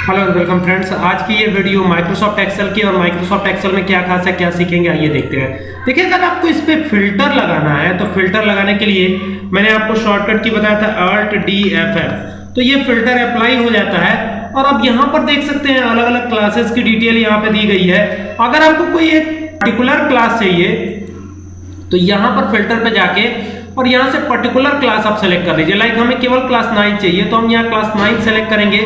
Hello and welcome friends आज की ये वीडियो माइक्रोसॉफ्ट एक्सेल की और माइक्रोसॉफ्ट एक्सेल में क्या खास है, क्या सीखेंगे, आइए देखते हैं। देखिए, अगर आपको इस पे फ़िल्टर लगाना है तो फ़िल्टर लगाने के लिए मैंने आपको शॉर्टकट की बताया था अल्ट डी एफ़ एफ़ तो ये फ़िल्टर अप्लाई हो जाता है और अब यहाँ पर देख सकते हैं अलग अलग क्लासेस की डिटेल यहाँ पे दी गई है। अगर आपको कोई एक पर्टिकुलर क्लास चाहिए तो यहाँ पर फ़िल्टर पे जाके और यहाँ से पर्टिकुलर क्लास आप सेलेक्ट कर लीजिए। लाइक हमें केवल क्लास नाइन चाहिए तो हम यहाँ क्लास नाइन सेलेक्ट करेंगे।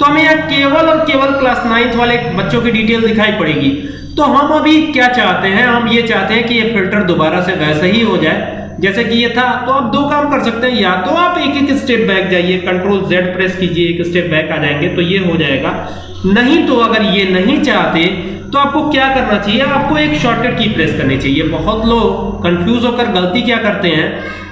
तो हमें यहाँ केवल और केवल क्लास नाइन्थ वाले बच्चों की डिटेल दिखाई पड़ेगी। तो हम अभी क्या चाहते हैं? हम ये चाहते हैं कि ये फ़िल्टर दोबारा से वैसे ही हो जाए। जैसे कि ये था तो आप दो काम कर सकते हैं। या तो आप एक एक स्टेप बैक जाइए कंट्रोल जेड प्रेस कीजिए, एक स्टेप बैक आ जाएँगे तो ये हो जाएगा। नहीं तो अगर ये नहीं चाहते तो आपको क्या करना चाहिए? आपको एक शॉर्टकट की प्रेस करनी चाहिए। बहुत लोग कंफ्यूज होकर गलती क्या करते हैं?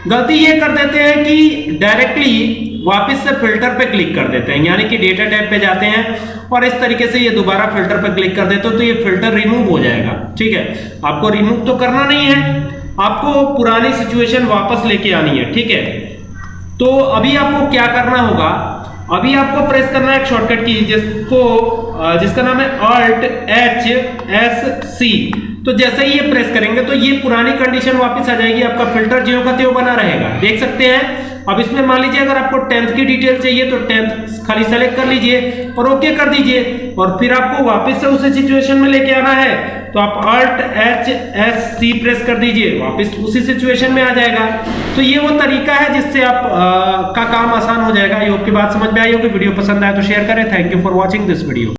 गलती ये कर देते हैं कि डायरेक्टली वापस से फ़िल्टर पे क्लिक कर देते हैं। यानी कि डेटा टैब पे जाते हैं और इस तरीके से ये दोबारा फ़िल्टर पे क्लिक कर देते हो तो ये फ़िल्टर रिमूव हो जाएगा। ठीक है? आपको रिमूव तो करना नहीं है। आपको पुरानी सिचुएशन वापस लेके आनी है। ठीक है? तो अभी आपको क्या करना होगा? अभी आपको प्रेस करना है एक शॉर्टकट की, जिसको जिसका नाम है अल्ट एच एस सी तो जैसे ही ये प्रेस करेंगे तो ये पुरानी कंडीशन वापस आ जाएगी, आपका फ़िल्टर जियो का त्यो बना रहेगा। देख सकते हैं अब इसमें मान लीजिए अगर आपको टेंथ की डिटेल चाहिए तो टेंथ खाली सेलेक्ट कर लीजिए और ओके कर दीजिए। और फिर आपको वापस से उसी सिचुएशन में लेके आना है तो आप Alt H S C press कर दीजिए। वापस उसी सिचुएशन में आ जाएगा। तो ये वो तरीका है जिससे आप आ, का काम आसान हो जाएगा। आई होप की बात समझ में आई होगी। वीडियो पसंद आए तो शेयर करें। Thank you for watching this video